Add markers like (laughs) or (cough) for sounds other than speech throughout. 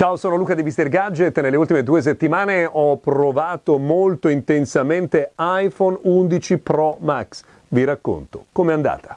Ciao, sono Luca di Mister Gadget. Nelle ultime due settimane ho provato molto intensamente iPhone 11 Pro Max. Vi racconto com'è andata.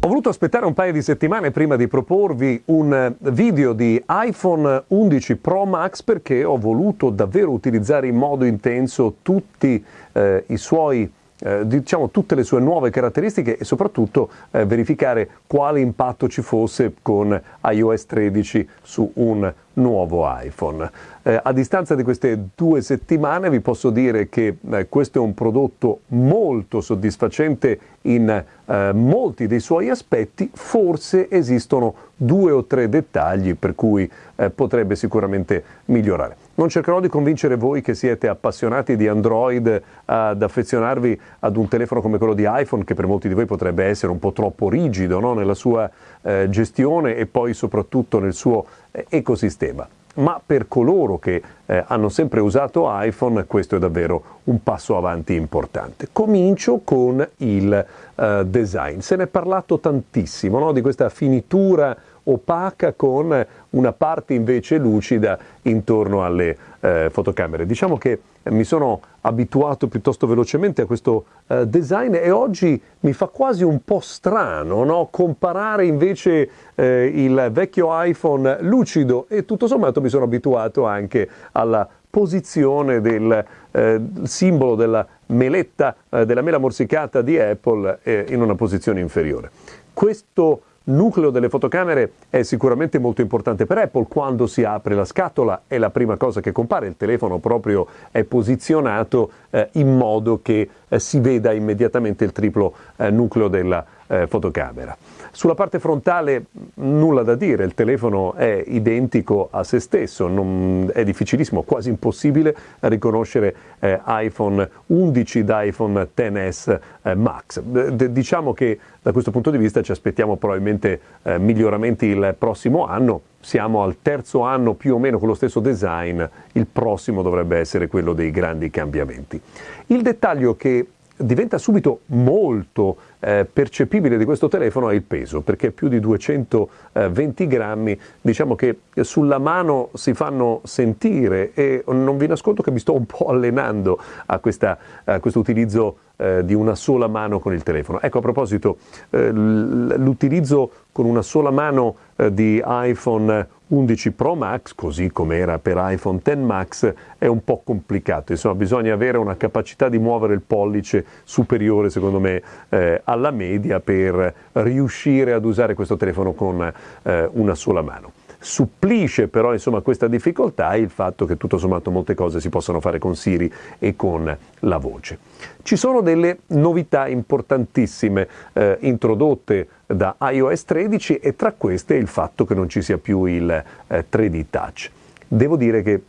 Ho voluto aspettare un paio di settimane prima di proporvi un video di iPhone 11 Pro Max perché ho voluto davvero utilizzare in modo intenso tutti eh, i suoi eh, diciamo tutte le sue nuove caratteristiche e soprattutto eh, verificare quale impatto ci fosse con iOS 13 su un nuovo iPhone. Eh, a distanza di queste due settimane vi posso dire che eh, questo è un prodotto molto soddisfacente in eh, molti dei suoi aspetti, forse esistono due o tre dettagli per cui eh, potrebbe sicuramente migliorare. Non cercherò di convincere voi che siete appassionati di Android ad affezionarvi ad un telefono come quello di iPhone, che per molti di voi potrebbe essere un po' troppo rigido no? nella sua eh, gestione e poi soprattutto nel suo eh, ecosistema. Ma per coloro che eh, hanno sempre usato iPhone, questo è davvero un passo avanti importante. Comincio con il eh, design. Se ne è parlato tantissimo no? di questa finitura opaca con una parte invece lucida intorno alle eh, fotocamere. Diciamo che mi sono abituato piuttosto velocemente a questo eh, design e oggi mi fa quasi un po' strano no? comparare invece eh, il vecchio iPhone lucido e tutto sommato mi sono abituato anche alla posizione del eh, simbolo della meletta, eh, della mela morsicata di Apple eh, in una posizione inferiore. Questo nucleo delle fotocamere è sicuramente molto importante per Apple. Quando si apre la scatola è la prima cosa che compare, il telefono proprio è posizionato eh, in modo che eh, si veda immediatamente il triplo eh, nucleo della eh, fotocamera. Sulla parte frontale nulla da dire, il telefono è identico a se stesso, non, è difficilissimo, quasi impossibile riconoscere eh, iPhone 11 da iPhone XS eh, Max. D- diciamo che da questo punto di vista ci aspettiamo probabilmente eh, miglioramenti il prossimo anno, siamo al terzo anno più o meno con lo stesso design, il prossimo dovrebbe essere quello dei grandi cambiamenti. Il dettaglio che diventa subito molto eh, percepibile di questo telefono è il peso, perché più di 220 grammi, diciamo che sulla mano si fanno sentire e non vi nascondo che mi sto un po' allenando a, questa, a questo utilizzo eh, di una sola mano con il telefono. Ecco, a proposito, eh, l'utilizzo con una sola mano eh, di iPhone 11 Pro Max, così come era per iPhone X Max, è un po' complicato. Insomma, bisogna avere una capacità di muovere il pollice superiore, secondo me, eh, alla media per riuscire ad usare questo telefono con eh, una sola mano. Supplisce però insomma, questa difficoltà il fatto che tutto sommato molte cose si possono fare con Siri e con la voce. Ci sono delle novità importantissime eh, introdotte da iOS 13 e tra queste il fatto che non ci sia più il eh, 3D Touch. Devo dire che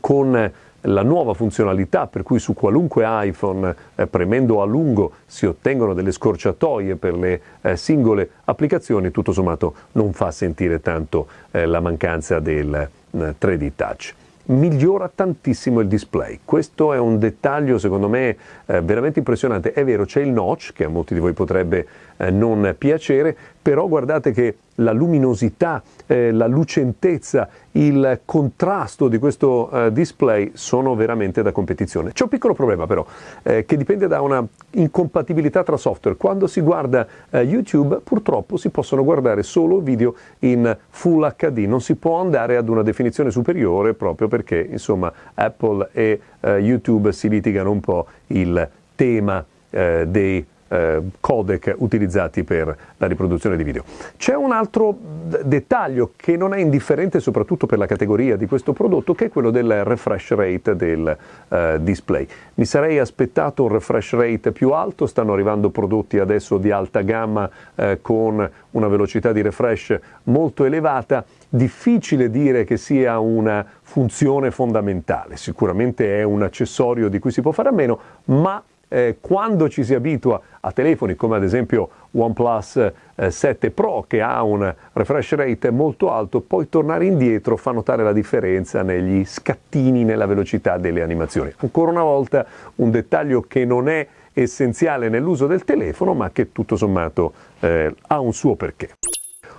con la nuova funzionalità per cui su qualunque iPhone eh, premendo a lungo si ottengono delle scorciatoie per le eh, singole applicazioni, tutto sommato non fa sentire tanto eh, la mancanza del 3D eh, Touch migliora tantissimo il display. Questo è un dettaglio secondo me eh, veramente impressionante. È vero, c'è il notch che a molti di voi potrebbe eh, non piacere, però guardate che la luminosità, eh, la lucentezza, il contrasto di questo eh, display sono veramente da competizione. C'è un piccolo problema però, eh, che dipende da una incompatibilità tra software. Quando si guarda eh, YouTube purtroppo si possono guardare solo video in Full HD, non si può andare ad una definizione superiore proprio perché insomma Apple e eh, YouTube si litigano un po' il tema dei eh, codec utilizzati per la riproduzione di video. C'è un altro dettaglio che non è indifferente soprattutto per la categoria di questo prodotto che è quello del refresh rate del eh, display. Mi sarei aspettato un refresh rate più alto, stanno arrivando prodotti adesso di alta gamma eh, con una velocità di refresh molto elevata, difficile dire che sia una funzione fondamentale, sicuramente è un accessorio di cui si può fare a meno, ma eh, quando ci si abitua a telefoni come ad esempio OnePlus eh, 7 Pro che ha un refresh rate molto alto, poi tornare indietro fa notare la differenza negli scattini, nella velocità delle animazioni. Ancora una volta un dettaglio che non è essenziale nell'uso del telefono ma che tutto sommato eh, ha un suo perché.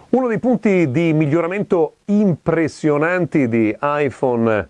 Uno dei punti di miglioramento impressionanti di iPhone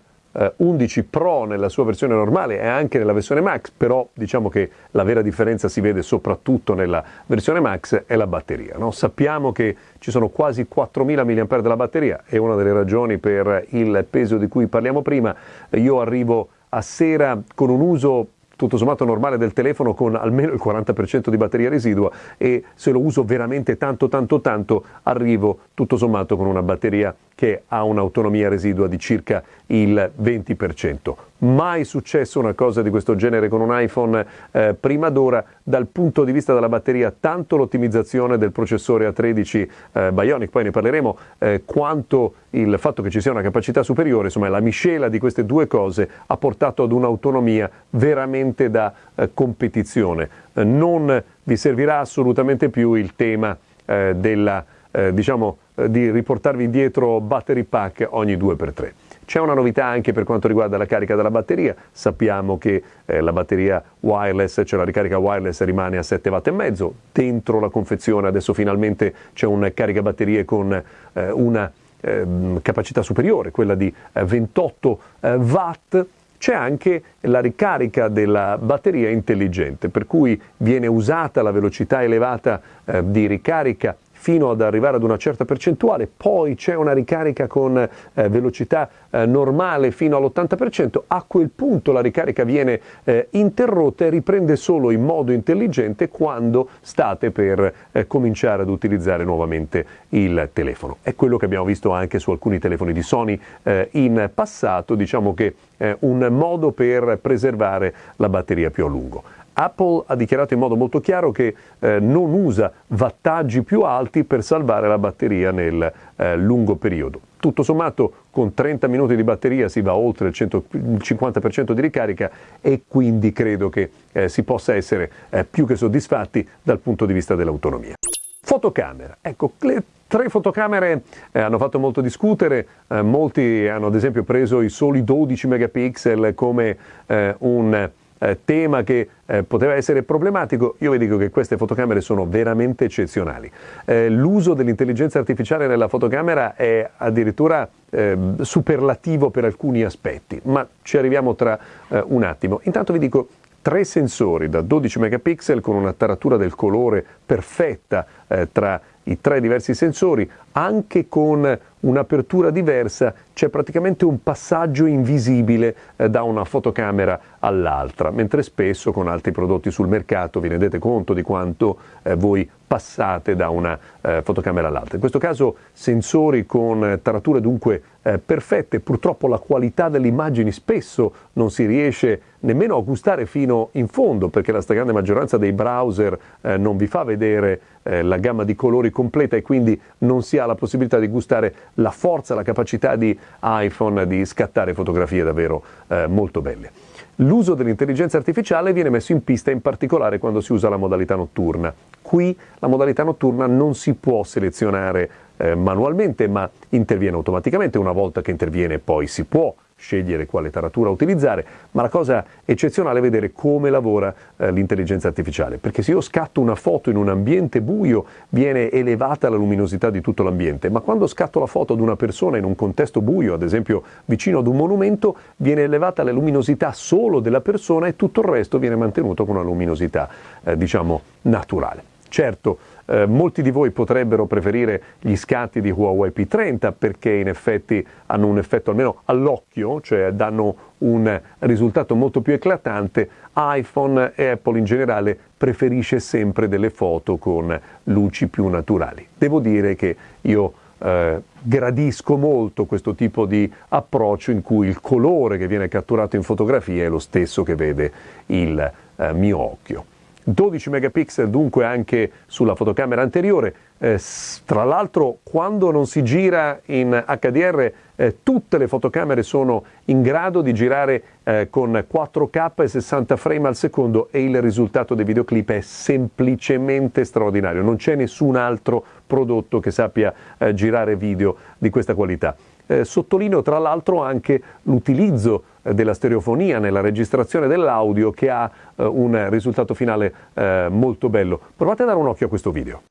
11 eh, Pro nella sua versione normale e anche nella versione Max, però diciamo che la vera differenza si vede soprattutto nella versione Max è la batteria. No? Sappiamo che ci sono quasi 4000 mAh della batteria, è una delle ragioni per il peso di cui parliamo prima. Io arrivo a sera con un uso tutto sommato normale del telefono con almeno il 40% di batteria residua e se lo uso veramente tanto tanto tanto arrivo tutto sommato con una batteria che ha un'autonomia residua di circa il 20%. Mai successo una cosa di questo genere con un iPhone eh, prima d'ora dal punto di vista della batteria, tanto l'ottimizzazione del processore A13 eh, Bionic, poi ne parleremo, eh, quanto il fatto che ci sia una capacità superiore, insomma la miscela di queste due cose ha portato ad un'autonomia veramente da eh, competizione. Eh, non vi servirà assolutamente più il tema eh, della diciamo, eh, di riportarvi indietro battery pack ogni 2x3. C'è una novità anche per quanto riguarda la carica della batteria, sappiamo che eh, la batteria wireless, cioè la ricarica wireless rimane a 7 watt e mezzo, dentro la confezione adesso finalmente c'è un caricabatterie con eh, una ehm, capacità superiore, quella di 28 eh, eh, watt, c'è anche la ricarica della batteria intelligente, per cui viene usata la velocità elevata eh, di ricarica fino ad arrivare ad una certa percentuale, poi c'è una ricarica con eh, velocità eh, normale fino all'80%, a quel punto la ricarica viene eh, interrotta e riprende solo in modo intelligente quando state per eh, cominciare ad utilizzare nuovamente il telefono. È quello che abbiamo visto anche su alcuni telefoni di Sony eh, in passato, diciamo che è un modo per preservare la batteria più a lungo. Apple ha dichiarato in modo molto chiaro che eh, non usa wattaggi più alti per salvare la batteria nel eh, lungo periodo. Tutto sommato con 30 minuti di batteria si va oltre il, 100, il 50% di ricarica e quindi credo che eh, si possa essere eh, più che soddisfatti dal punto di vista dell'autonomia. Fotocamera. Ecco, le tre fotocamere eh, hanno fatto molto discutere, eh, molti hanno ad esempio preso i soli 12 megapixel come eh, un eh, tema che eh, poteva essere problematico, io vi dico che queste fotocamere sono veramente eccezionali. Eh, l'uso dell'intelligenza artificiale nella fotocamera è addirittura ehm, superlativo per alcuni aspetti, ma ci arriviamo tra eh, un attimo. Intanto vi dico tre sensori da 12 megapixel con una taratura del colore perfetta eh, tra i tre diversi sensori, anche con un'apertura diversa, c'è praticamente un passaggio invisibile eh, da una fotocamera all'altra, mentre spesso con altri prodotti sul mercato vi rendete conto di quanto eh, voi passate da una eh, fotocamera all'altra. In questo caso sensori con tarature dunque perfette, purtroppo la qualità delle immagini spesso non si riesce nemmeno a gustare fino in fondo perché la stragrande maggioranza dei browser non vi fa vedere la gamma di colori completa e quindi non si ha la possibilità di gustare la forza, la capacità di iPhone di scattare fotografie davvero eh, molto belle. L'uso dell'intelligenza artificiale viene messo in pista in particolare quando si usa la modalità notturna. Qui la modalità notturna non si può selezionare eh, manualmente, ma interviene automaticamente. Una volta che interviene poi si può scegliere quale taratura utilizzare, ma la cosa eccezionale è vedere come lavora eh, l'intelligenza artificiale, perché se io scatto una foto in un ambiente buio viene elevata la luminosità di tutto l'ambiente, ma quando scatto la foto ad una persona in un contesto buio, ad esempio vicino ad un monumento, viene elevata la luminosità solo della persona e tutto il resto viene mantenuto con una luminosità, eh, diciamo, naturale. Certo, eh, molti di voi potrebbero preferire gli scatti di Huawei P30 perché in effetti hanno un effetto almeno all'occhio, cioè danno un risultato molto più eclatante. iPhone e Apple in generale preferisce sempre delle foto con luci più naturali. Devo dire che io eh, gradisco molto questo tipo di approccio in cui il colore che viene catturato in fotografia è lo stesso che vede il eh, mio occhio. 12 megapixel dunque anche sulla fotocamera anteriore. Eh, tra l'altro quando non si gira in HDR eh, tutte le fotocamere sono in grado di girare eh, con 4K e 60 frame al secondo e il risultato dei videoclip è semplicemente straordinario. Non c'è nessun altro prodotto che sappia eh, girare video di questa qualità. Eh, sottolineo tra l'altro anche l'utilizzo della stereofonia nella registrazione dell'audio che ha eh, un risultato finale eh, molto bello. Provate a dare un occhio a questo video.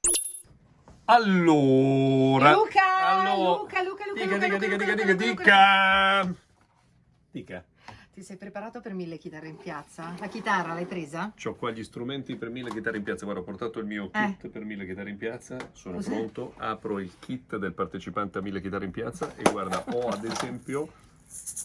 Allora. Luca, allora, Luca, Luca, Luca, dica, Luca, dica, Luca, dica, Luca, dica, dica, dica. Ti sei preparato per mille chitarre in piazza? La chitarra l'hai presa? Ho qua gli strumenti per mille chitarre in piazza. Guarda, ho portato il mio Eh. kit per mille chitarre in piazza. Sono Cos'è? pronto. Apro il kit del partecipante a mille chitarre in piazza. E guarda, ho ad esempio.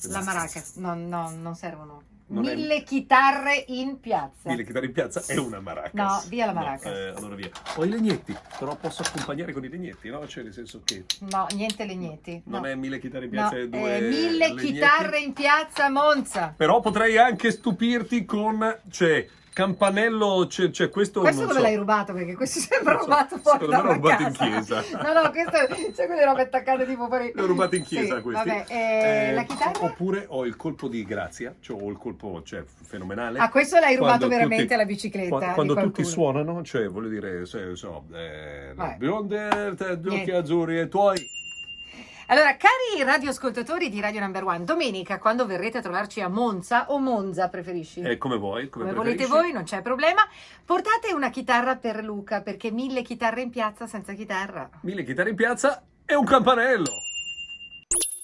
La maraca. No, no, non servono. Non è- mille chitarre in piazza. Mille chitarre in piazza è una maracas. No, via la No, maracas. eh, allora via. Ho i legnetti, però posso accompagnare con i legnetti, no? Cioè, nel senso che No, niente legneti. non no. è mille chitarre in No, piazza, è due eh, mille legnetti. chitarre in piazza Monza. Però potrei anche stupirti con, cioè, campanello, c'è, c'è questo... Questo non dove so. l'hai rubato? Perché questo sembra so, rubato fuori secondo me l'ho rubato in casa. chiesa. No, no, questo c'è quelle robe attaccate tipo fuori. Li ho rubati in chiesa Sì, questi. Vabbè, eh, Eh, la chitarra? Oppure ho il colpo di grazia, cioè ho il colpo cioè, fenomenale. Ah, questo l'hai rubato veramente tutti- alla bicicletta Quando, quando tutti suonano, cioè voglio dire, se, so, eh, Vai. bionde, gli occhi azzurri e tuoi. Allora, cari radioascoltatori di Radio Number One, domenica quando verrete a trovarci a Monza o Monza preferisci? Eh, come vuoi, come, Come volete voi, non c'è problema. Portate una chitarra per Luca, perché mille chitarre in piazza senza chitarra. Mille chitarre in piazza e un campanello.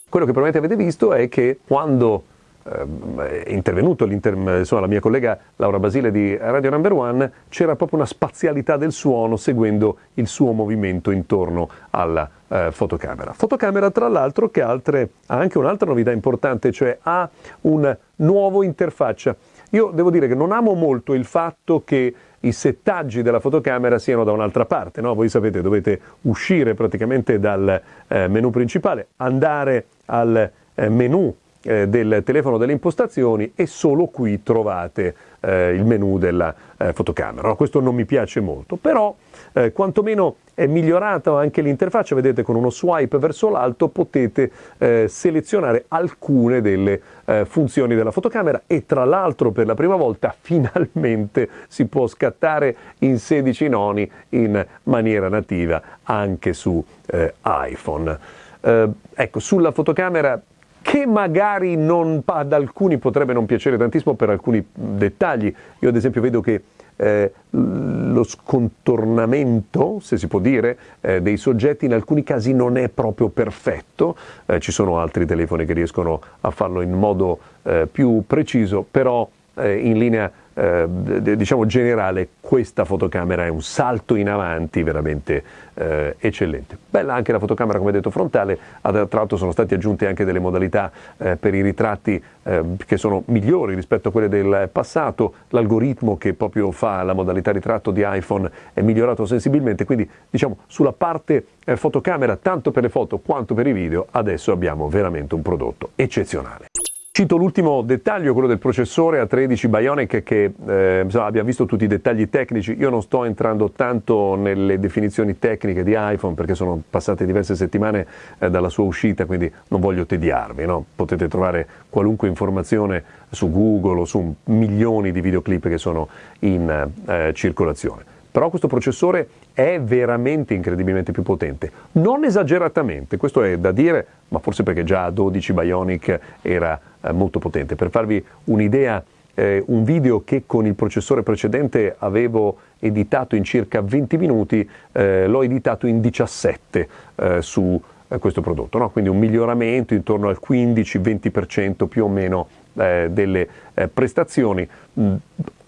Quello che probabilmente avete visto è che quando ehm, è intervenuto l'inter- insomma, la mia collega Laura Basile di Radio Number One, c'era proprio una spazialità del suono seguendo il suo movimento intorno alla eh, fotocamera. Fotocamera, tra l'altro, che altre- ha anche un'altra novità importante, cioè ha un nuovo interfaccia. Io devo dire che non amo molto il fatto che i settaggi della fotocamera siano da un'altra parte, no? Voi sapete, dovete uscire praticamente dal eh, menu principale, andare al eh, menu eh, del telefono delle impostazioni e solo qui trovate eh, il menu della eh, fotocamera. Questo non mi piace molto, però eh, quantomeno è migliorata anche l'interfaccia, vedete con uno swipe verso l'alto potete eh, selezionare alcune delle eh, funzioni della fotocamera e tra l'altro per la prima volta (laughs) finalmente si può scattare in 16 noni in maniera nativa anche su eh, iPhone. Ecco, sulla fotocamera che magari non, ad alcuni potrebbe non piacere tantissimo per alcuni dettagli. Io ad esempio vedo che eh, lo scontornamento, se si può dire, eh, dei soggetti in alcuni casi non è proprio perfetto, Eh, ci sono altri telefoni che riescono a farlo in modo eh, più preciso, però eh, in linea eh, diciamo generale questa fotocamera è un salto in avanti veramente eh, eccellente. Bella anche la fotocamera come detto frontale, tra l'altro sono state aggiunte anche delle modalità eh, per i ritratti eh, che sono migliori rispetto a quelle del passato, l'algoritmo che proprio fa la modalità ritratto di iPhone è migliorato sensibilmente, quindi diciamo sulla parte eh, fotocamera tanto per le foto quanto per i video adesso abbiamo veramente un prodotto eccezionale. Cito l'ultimo dettaglio, quello del processore A13 Bionic, che eh, abbiamo visto tutti i dettagli tecnici. Io non sto entrando tanto nelle definizioni tecniche di iPhone perché sono passate diverse settimane eh, dalla sua uscita, quindi non voglio tediarvi. no? Potete trovare qualunque informazione su Google o su milioni di videoclip che sono in eh, circolazione. Però questo processore è veramente incredibilmente più potente. Non esageratamente, questo è da dire, ma forse perché già a 12 Bionic era eh, molto potente. Per farvi un'idea, eh, un video che con il processore precedente avevo editato in circa 20 minuti, eh, l'ho editato in 17 eh, su eh, questo prodotto, no? quindi un miglioramento intorno al 15-20% più o meno eh, delle eh, prestazioni. Mm,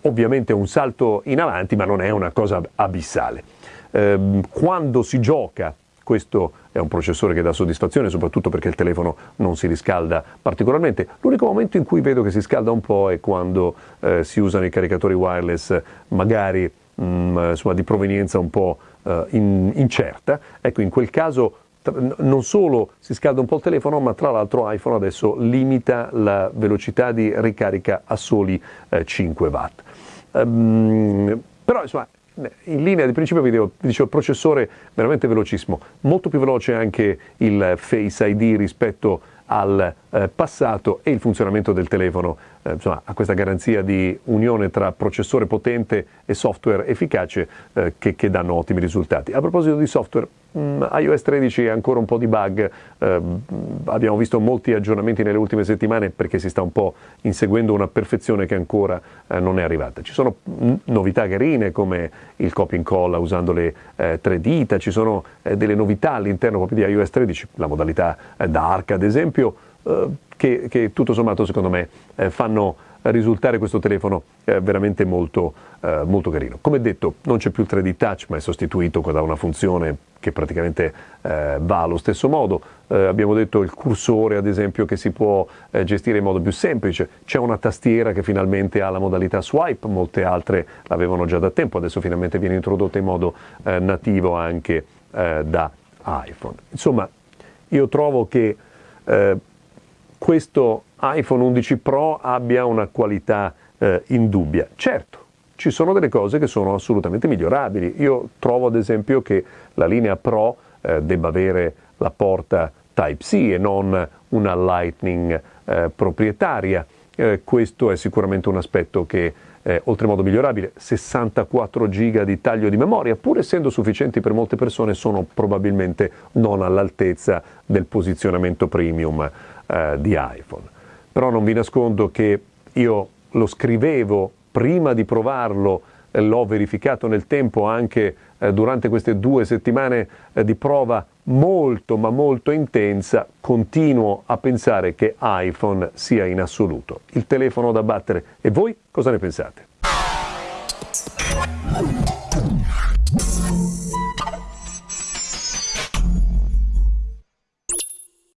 ovviamente un salto in avanti, ma non è una cosa abissale. Ehm, quando si gioca, questo è un processore che dà soddisfazione, soprattutto perché il telefono non si riscalda particolarmente. L'unico momento in cui vedo che si scalda un po' è quando eh, si usano i caricatori wireless, magari mh, insomma, di provenienza un po' eh, in- incerta. Ecco, in quel caso non solo si scalda un po' il telefono, ma tra l'altro iPhone adesso limita la velocità di ricarica a soli eh, 5 watt. Ehm, però insomma, in linea di principio vi dicevo il processore veramente velocissimo, molto più veloce anche il Face ID rispetto al eh, passato e il funzionamento del telefono eh, insomma, ha questa garanzia di unione tra processore potente e software efficace eh, che, che, danno ottimi risultati. A proposito di software, mh, mm, iOS 13 ha ancora un po' di bug, eh, abbiamo visto molti aggiornamenti nelle ultime settimane perché si sta un po' inseguendo una perfezione che ancora eh, non è arrivata. Ci sono mm, novità carine come il copy and call usando le eh, tre dita, ci sono eh, delle novità all'interno proprio di iOS 13, la modalità dark ad esempio, che, che tutto sommato secondo me fanno risultare questo telefono eh, veramente molto, eh, molto, carino. Come detto, non c'è più il 3D Touch, ma è sostituito da una funzione che praticamente eh, va allo stesso modo. Eh, abbiamo detto il cursore, ad esempio, che si può eh, gestire in modo più semplice. C'è una tastiera che finalmente ha la modalità swipe, molte altre l'avevano già da tempo, adesso finalmente viene introdotta in modo eh, nativo anche da iPhone. Insomma, io trovo che questo iPhone 11 Pro abbia una qualità eh, indubbia. Certo, ci sono delle cose che sono assolutamente migliorabili. Io trovo ad esempio che la linea Pro eh, debba avere la porta Type-C e non una Lightning eh, proprietaria. Eh, questo è sicuramente un aspetto che è oltremodo migliorabile. 64 giga di taglio di memoria, pur essendo sufficienti per molte persone, sono probabilmente non all'altezza del posizionamento premium eh, di iPhone però non vi nascondo che io lo scrivevo prima di provarlo, eh, l'ho verificato nel tempo anche eh, durante queste due settimane eh, di prova molto ma molto intensa, continuo a pensare che iPhone sia in assoluto il telefono da battere. E voi cosa ne pensate?